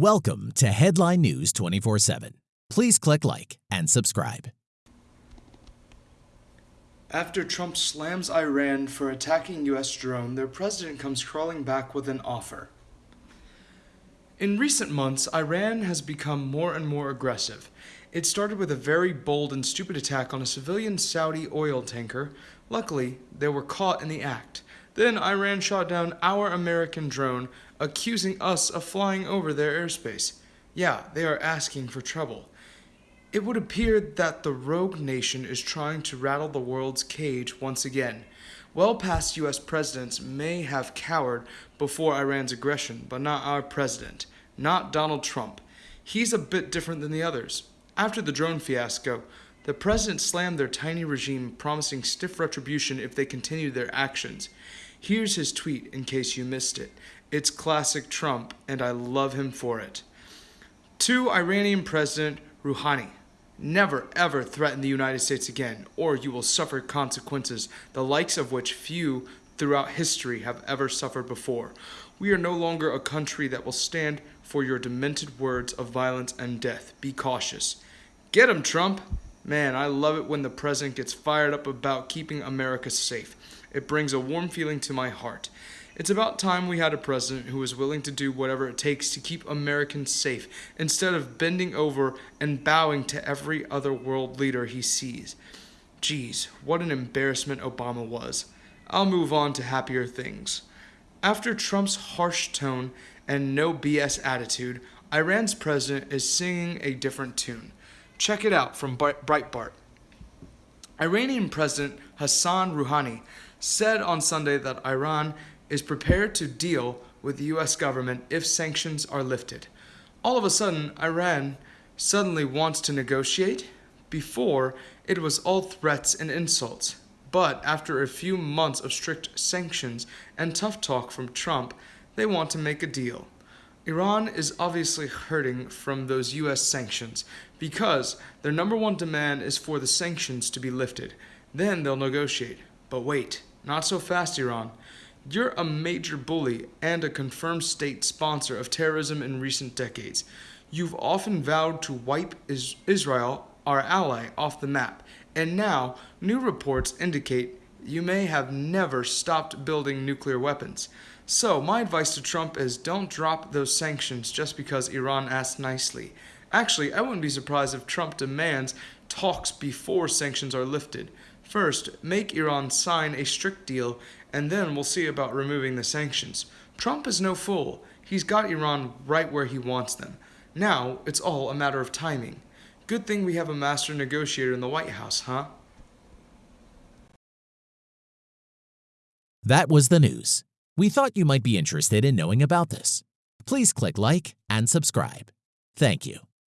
Welcome to Headline News 24 7. Please click like and subscribe. After Trump slams Iran for attacking U.S. drone, their president comes crawling back with an offer. In recent months, Iran has become more and more aggressive. It started with a very bold and stupid attack on a civilian Saudi oil tanker. Luckily, they were caught in the act. Then Iran shot down our American drone, accusing us of flying over their airspace. Yeah, they are asking for trouble. It would appear that the rogue nation is trying to rattle the world's cage once again. Well past US presidents may have cowered before Iran's aggression, but not our president, not Donald Trump. He's a bit different than the others. After the drone fiasco, the president slammed their tiny regime, promising stiff retribution if they continued their actions. Here's his tweet in case you missed it. It's classic Trump, and I love him for it. To Iranian President Rouhani, never ever threaten the United States again, or you will suffer consequences, the likes of which few throughout history have ever suffered before. We are no longer a country that will stand for your demented words of violence and death. Be cautious. Get him, Trump! Man, I love it when the president gets fired up about keeping America safe. It brings a warm feeling to my heart. It's about time we had a president who was willing to do whatever it takes to keep Americans safe instead of bending over and bowing to every other world leader he sees. Geez, what an embarrassment Obama was. I'll move on to happier things. After Trump's harsh tone and no BS attitude, Iran's president is singing a different tune. Check it out from Breitbart. Iranian President Hassan Rouhani said on Sunday that Iran is prepared to deal with the US government if sanctions are lifted. All of a sudden, Iran suddenly wants to negotiate? Before, it was all threats and insults. But after a few months of strict sanctions and tough talk from Trump, they want to make a deal. Iran is obviously hurting from those US sanctions because their number one demand is for the sanctions to be lifted. Then they'll negotiate. But wait, not so fast, Iran. You're a major bully and a confirmed state sponsor of terrorism in recent decades. You've often vowed to wipe Israel, our ally, off the map, and now new reports indicate you may have never stopped building nuclear weapons. So, my advice to Trump is don't drop those sanctions just because Iran asked nicely. Actually, I wouldn't be surprised if Trump demands talks before sanctions are lifted. First, make Iran sign a strict deal, and then we'll see about removing the sanctions. Trump is no fool. He's got Iran right where he wants them. Now, it's all a matter of timing. Good thing we have a master negotiator in the White House, huh? That was the news. We thought you might be interested in knowing about this. Please click like and subscribe. Thank you.